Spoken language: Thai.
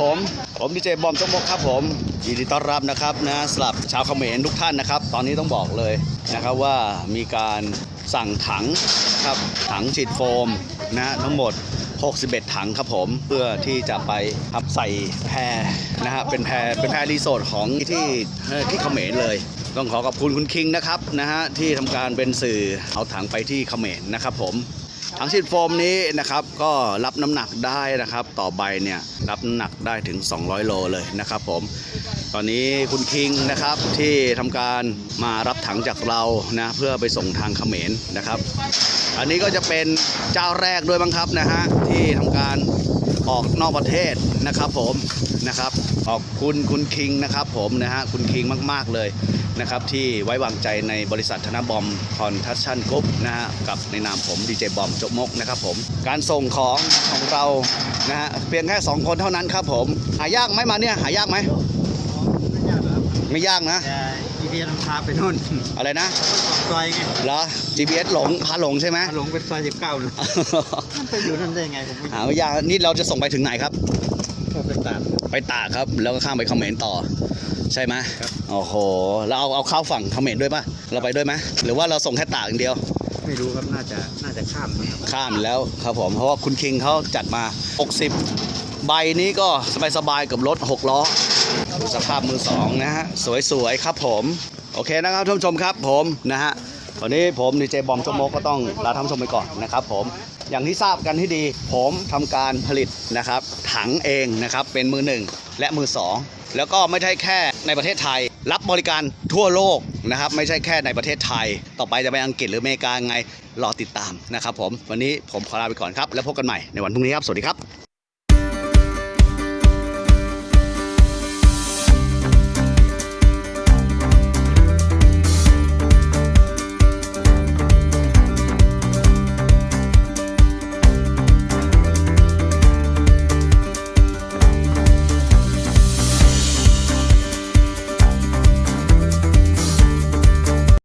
ผมดีเจบอมจกมกครับผมยินดีต้อนรับนะครับนะสำหรับชาวเขมรทุกท่านนะครับ ตอนนี้ต้องบอกเลยนะครับว่ามีการสั่งถังครับถังฉีดโฟมนะทั้งหมด 61 ถังครับผมเพื่อที่จะไปครับใส่แพรนะฮะเป็นแพรเป็นแพรรีสอร์ทของที่ที่เขมรเลยต้องขอขอบคุณคุณคิงนะครับนะฮะที่ทำการเป็นสื่อเอาถังไปที่เขมรนะครับผม ถังฉีดโฟมนี้นะครับก็รับน้ำหนักได้นะครับต่อใบเนี่ยรับน้ำหนักได้ถึง 200 โลเลยนะครับผมตอนนี้คุณคิงนะครับที่ทำการมารับถังจากเรานะเพื่อไปส่งทางเขมรนะครับ อันนี้ก็จะเป็นเจ้าแรกด้วยบ้างครับนะฮะที่ทำการ ออกนอกประเทศนะครับผมนะครับขอบคุณคุณคิงนะครับผมนะฮะคุณคิงมาก ๆ เลยนะครับที่ไว้วางใจในบริษัทธนบอมคอนทัชชั่นกรุ๊ปนะฮะกับในนามผมดีเจบอมจกมกนะครับผมการส่งของของเรานะฮะเพียงแค่ 2 คนเท่านั้นครับผมหายากไหมมาเนี่ยหายากไหมไม่ยากนะ แต่อีเดียนพาไปนู่นอะไรนะซอยไงเหรอ GPS หลงพาหลงใช่ไหมหลงเป็นซอยสิบเก้าเลยมันไปอยู่นั่นได้ไงผมไม่หาไม่ยากนี่เราจะส่งไปถึงไหนครับก็ไปตามไปตากครับ แล้วก็ข้ามไปเขมรต่อ ใช่ไหมครับโอ้โหแล้วเอาเอาเข้าฝั่งเขมรด้วยป่ะเราไปด้วยไหมหรือว่าเราส่งแค่ตากอย่างเดียวไม่รู้ครับน่าจะน่าจะข้ามนะครับข้ามแล้วครับผมเพราะว่าคุณคิงเขาจัดมา 60 ใบนี้ก็สบายๆกับรถ 6 ล้อ ดูสภาพมือสองนะฮะ สวยๆครับผม โอเคนะครับท่านผู้ชมครับผมนะฮะวันนี้ผมดีเจบอมชมโมกก็ต้องลาท่านผู้ชมไปก่อนนะครับผมอย่างที่ทราบกันที่ดี ผมทำการผลิตนะครับ ถังเองนะครับเป็นมือหนึ่งและมือสองแล้วก็ไม่ใช่แค่ในประเทศไทย รับบริการทั่วโลกนะครับ ไม่ใช่แค่ในประเทศไทย ต่อไปจะไปอังกฤษหรืออเมริกาไงรอติดตามนะครับผมวันนี้ผมขอลาไปก่อนครับ แล้วพบกันใหม่ในวันพรุ่งนี้ครับ สวัสดีครับ